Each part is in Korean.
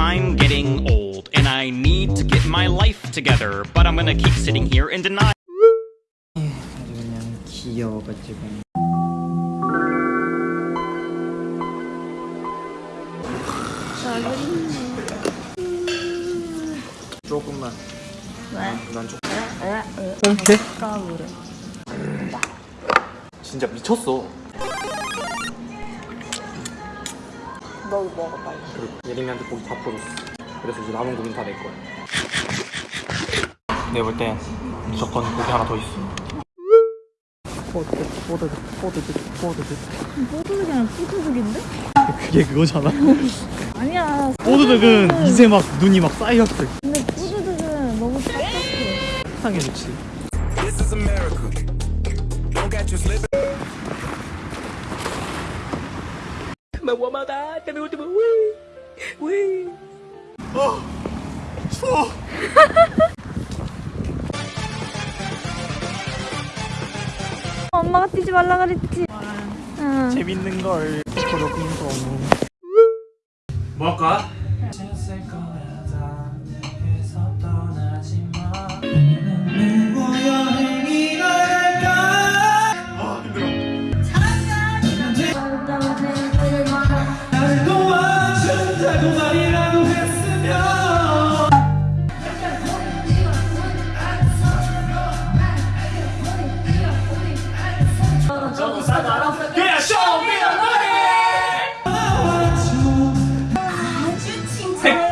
I'm getting old and I need to get my life together, but I'm gonna keep sitting here and deny. 아주 그냥 귀여워가지고 조금만 왜? 난 조금 이렇게? 까불어. 진짜 미쳤어 너 먹어 빨리. 그리고 예림이한테 고기 다 풀었어. 그래서 이제 남은 고기는 다 내 거야. 내가 볼땐 무조건 고기 하나 더 있어. 포드득 포드득 포드득 포드득 뽀드득이 아니라 푸드득인데? 그게 그거잖아. 아니야. 포드득은 이제 막 눈이 막 쌓였어 근데 푸드득은 너무 딱딱해. 상해 좋지 This is America. Don't catch you slipping. 엄마가 뛰지 말라 그랬지. 응. 재밌는 걸 뭐 할까?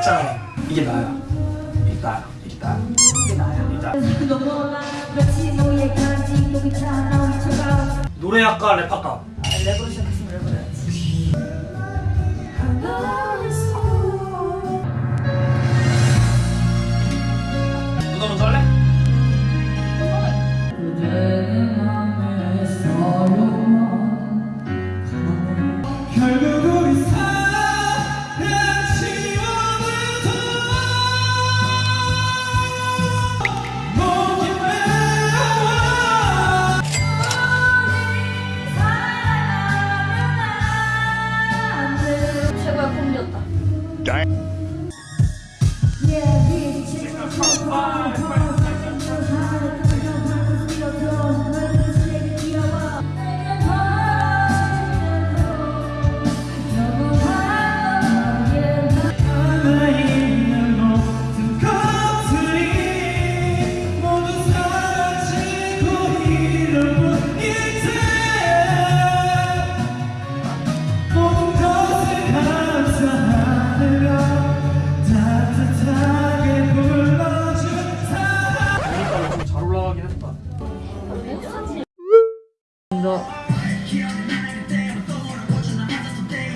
백장 이게 나야. 이게 나야 이게 나야 이게 나야. 이게 나야 노래 할까 랩 할까? 랩으로 시작했으면 랩을 해야지.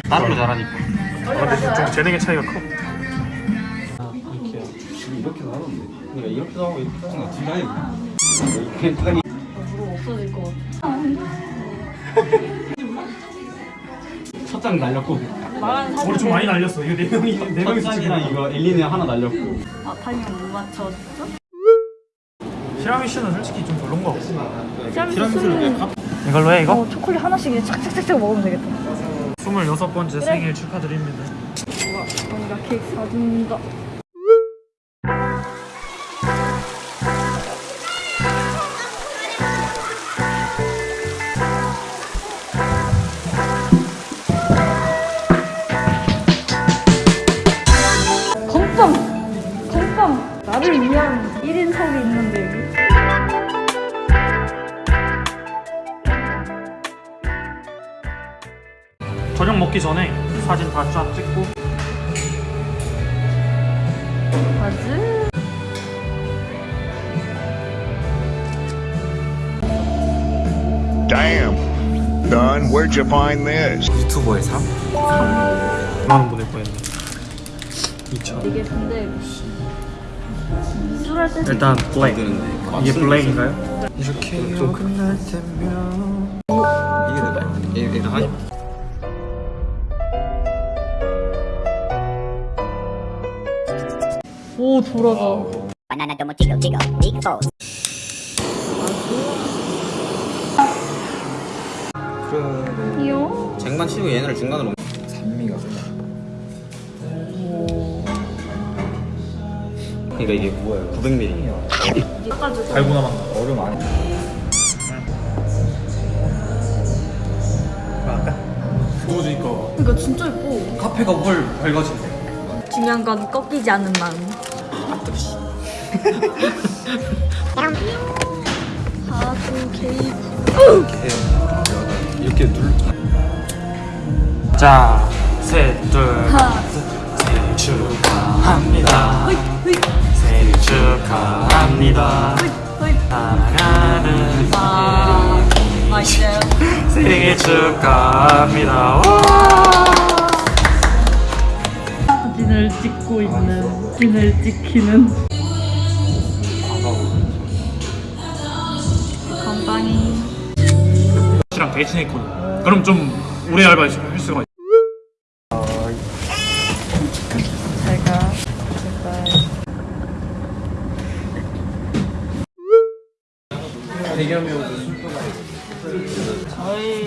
나름로 잘하니까. 아, 근데 좀 재능의 차이가 커. 이렇게 나오는데. 그러니까 이렇게도 하고 이렇게도 하고 그냥 무릎 없어질 것 같아. 첫장 날렸고. 우리 좀 많이 날렸어. 이거 네 명이 네 명이서 첫장이랑 찍은 이거 엘리네 하나 날렸고. 아, 타이밍 못 맞췄어? 티라미슈는 솔직히 좀 별론 거 같고 티라미수는 이걸로 해 이거? 어, 초콜릿 하나씩 그냥 착착착착 먹으면 되겠다. 26번째 생일 축하드립니다 우와, 언니가 케이크 사준다. 건빵! 건빵! 나를 위한 1인석이 있는데 여기. 저녁 먹기 전에 사진 다 쫙 찍고 맞지? Damn. Don, where'd you find this? 유튜버의 삶? 2만원 보낼 뻔했네 2천 이게 근데 일단 블랙 이게 블랙인가요? 이렇게 끝날 때면 이게 내가 얘 얘가 하니 오 돌아가 tomo chico chico, big balls. 그래 귀여워 쟁반 치고 얘네를 중간으로 산미가 그러니까 이게 900ml. 달고나만 얼음 안에. 더워지니까 이거 진짜 예뻐. 카페가 훨 밝아지네 중요한 건 꺾이지 않는 마음. 하도 케이크. 이렇게 눌. 자, 셋, 둘, 하나, 생일 축하합니다. 생일 축하합니다. 사랑하는 아, 맛있어요. 생일 축하합니다. 사진을 찍고 있는, 사진을 찍히는. 건빵이. 씨랑 데이트 했거든. 그럼 좀 오래 알바할 수가 있어. 제가 제발 저희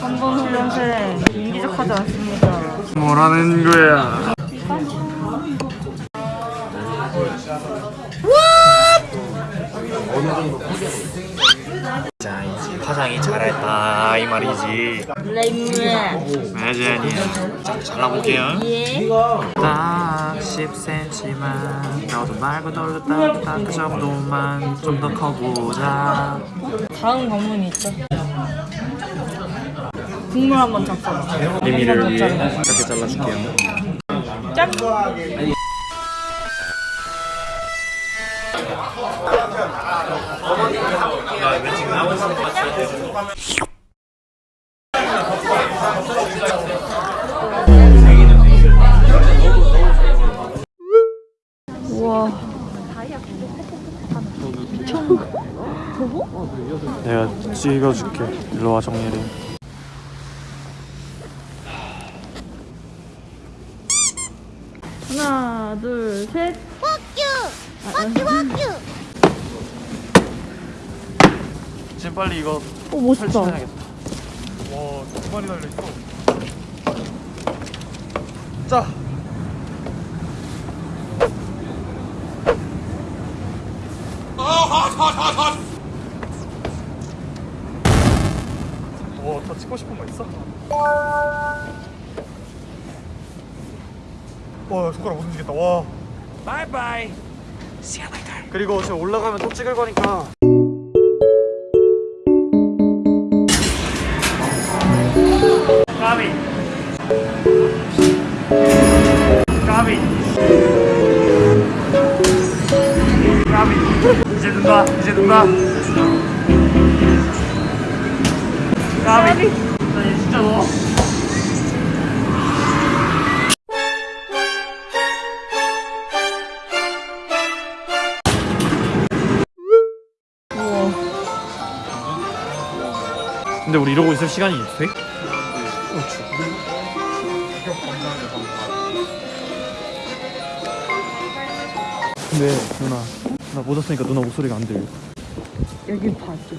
한번 훈련생 인기적 하지 않습니다. 뭐라는 거야? 자 이제 화장이 잘했다 이 말이지 레이ム맞아 아니야 자 잘라볼게요 예. 딱 10cm만 너도 말고 너도 딱딱 그 정도만 좀 더 커보자 다음 관문이 있죠. 국물 한번 잡숴봐. 미미를 위해 짧게 잘라줄게요 짠. 우와. 내가 찍어줄게 일로 와 정렬이 하나, 둘, 셋. 지금 빨리 이거 오 멋있다. 설치해야겠다. 와두 마리 달려있어. 자. 와 더 찍고 싶은 거 있어? 와 손가락 못 움직였다. 와. 바이바이. See you later. 그리고 지금 올라가면 또 찍을 거니까 까비 까비 까비 이제 눈다 이제 눈다. 까비 나얘 진짜 넣어 근데 우리 이러고 있을 시간이 돼? 근데 누나. 나못 왔으니까 누나 목소리가 안 들려. 여기 봐줘.